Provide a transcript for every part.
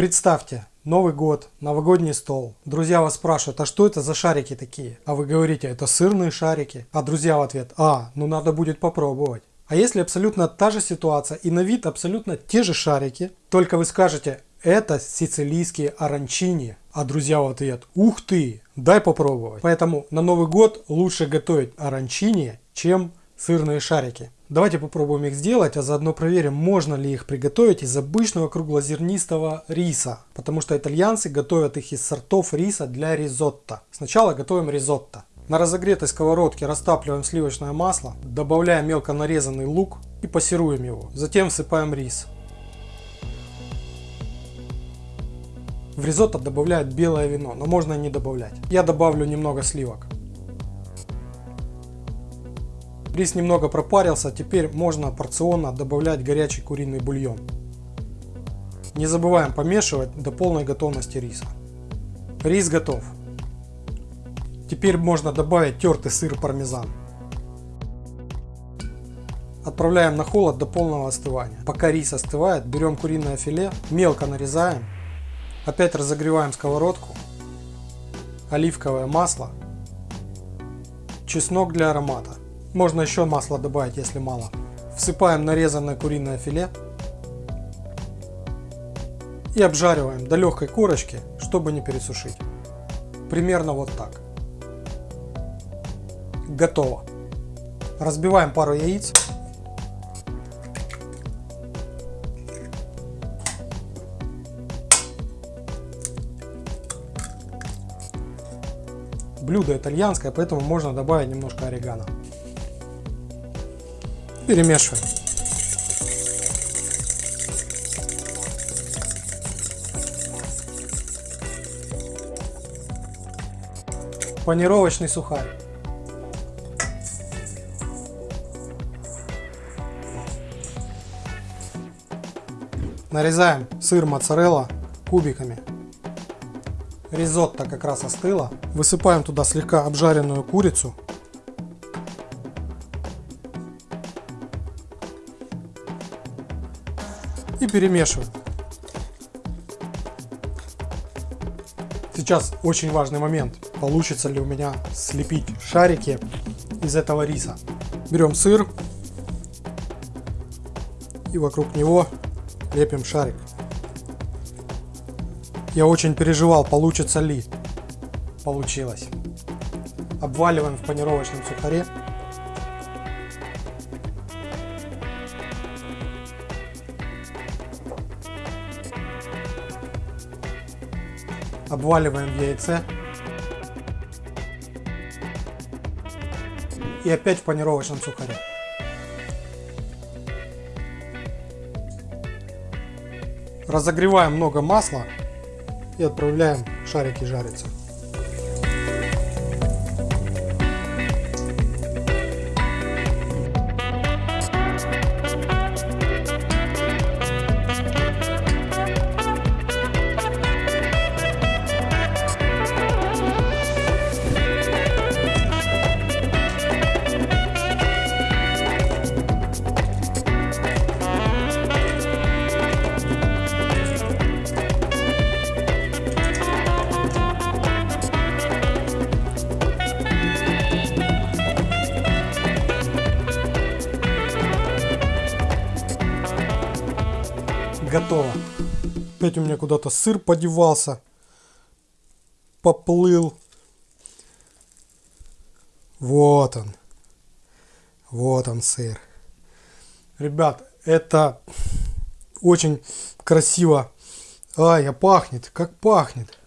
Представьте, Новый год, новогодний стол. Друзья вас спрашивают, а что это за шарики такие? А вы говорите, это сырные шарики. А друзья в ответ, а, ну надо будет попробовать. А если абсолютно та же ситуация и на вид абсолютно те же шарики, только вы скажете, это сицилийские оранчини, а друзья в ответ, ух ты, дай попробовать. Поэтому на Новый год лучше готовить оранчини, чем сырные шарики. Давайте попробуем их сделать, а заодно проверим, можно ли их приготовить из обычного круглозернистого риса. Потому что итальянцы готовят их из сортов риса для ризотто. Сначала готовим ризотто. На разогретой сковородке растапливаем сливочное масло, добавляем мелко нарезанный лук и пассируем его. Затем всыпаем рис. В ризотто добавляют белое вино, но можно и не добавлять. Я добавлю немного сливок. Рис немного пропарился, теперь можно порционно добавлять горячий куриный бульон. Не забываем помешивать до полной готовности риса. Рис готов. Теперь можно добавить тертый сыр пармезан. Отправляем на холод до полного остывания. Пока рис остывает, берем куриное филе, мелко нарезаем. Опять разогреваем сковородку. Оливковое масло. Чеснок для аромата. Можно еще масло добавить, если мало. Всыпаем нарезанное куриное филе. И обжариваем до легкой корочки, чтобы не пересушить. Примерно вот так. Готово. Разбиваем пару яиц. Блюдо итальянское, поэтому можно добавить немножко орегано. Перемешиваем. Панировочный сухарь. Нарезаем сыр моцарелла кубиками. Ризотто как раз остыло. Высыпаем туда слегка обжаренную курицу. И перемешиваем. Сейчас очень важный момент. Получится ли у меня слепить шарики из этого риса. Берем сыр и вокруг него лепим шарик. Я очень переживал, получится ли. Получилось. Обваливаем в панировочном сухаре. Обваливаем в яйце. И опять в панировочном сухаре. Разогреваем много масла и отправляем шарики жариться. Готово. Опять у меня куда-то сыр подевался. Поплыл. Вот он. Вот он сыр. Ребят, это очень красиво. Ай, а пахнет. Как пахнет.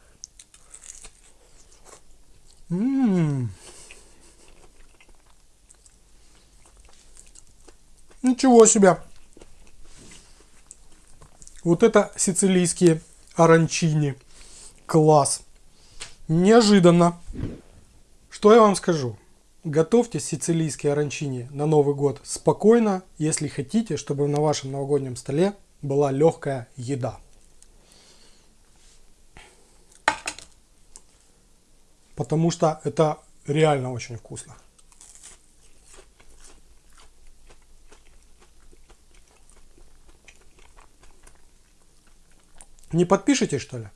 М -м -м. Ничего себе. Вот это сицилийские оранчини. Класс. Неожиданно. Что я вам скажу? Готовьте сицилийские оранчини на Новый год спокойно, если хотите, чтобы на вашем новогоднем столе была легкая еда. Потому что это реально очень вкусно. Не подпишитесь что ли?